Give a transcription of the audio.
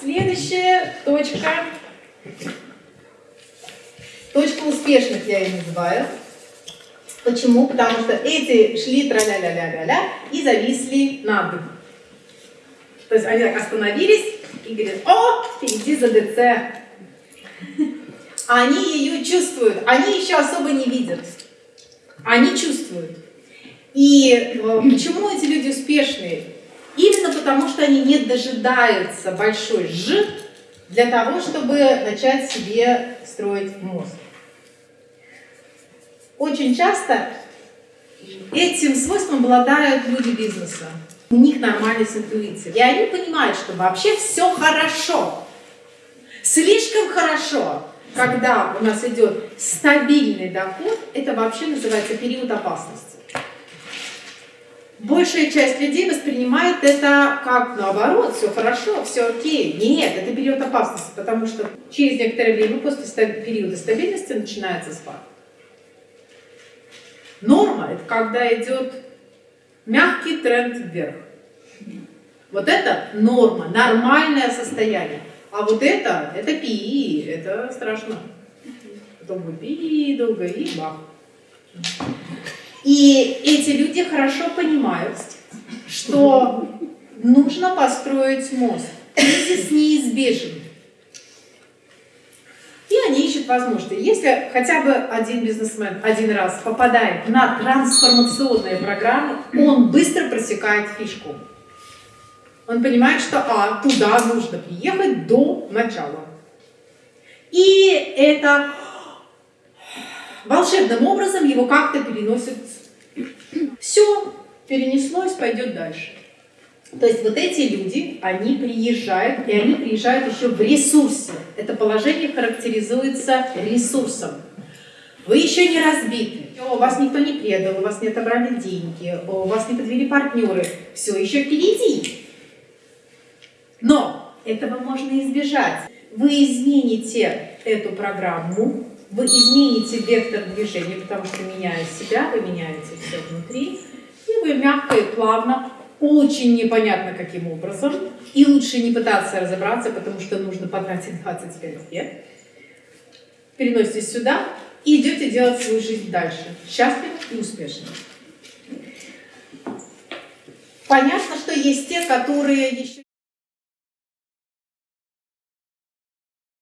Следующая точка. Точка успешных я ее называю. Почему? Потому что эти шли тра-ля-ля-ля-ля-ля и зависли на. То есть они так остановились и говорят, о, впереди ЗДЦ. Они ее чувствуют, они еще особо не видят. Они чувствуют. И э, почему эти люди успешные? Потому, что они не дожидаются большой «ж» для того, чтобы начать себе строить мозг. Очень часто этим свойством обладают люди бизнеса. У них нормальная интуиция. И они понимают, что вообще все хорошо. Слишком хорошо, когда у нас идет стабильный доход, это вообще называется период опасности большая часть людей воспринимает это как наоборот, все хорошо, все окей. Нет, это период опасности, потому что через некоторое время после периода стабильности начинается спад. Норма – это когда идет мягкий тренд вверх. Вот это норма, нормальное состояние. А вот это, это пи, это страшно. Будет пи долго и бах. И эти люди хорошо понимают, что нужно построить мост. Кризис неизбежен. И они ищут возможности. Если хотя бы один бизнесмен один раз попадает на трансформационные программы, он быстро просекает фишку. Он понимает, что а, туда нужно приехать до начала. И это волшебным образом его как-то переносит. Все, перенеслось, пойдет дальше. То есть вот эти люди, они приезжают, и они приезжают еще в ресурсе. Это положение характеризуется ресурсом. Вы еще не разбиты, у вас никто не предал, у вас не отобрали деньги, у вас не подвели партнеры. Все еще впереди. Но этого можно избежать. Вы измените эту программу, вы измените вектор движения, потому что меняя себя, вы меняете все внутри, и вы мягко и плавно, очень непонятно каким образом, и лучше не пытаться разобраться, потому что нужно потратить 25 лет, переноситесь сюда и идете делать свою жизнь дальше, счастливо и успешно. Понятно, что есть те, которые еще...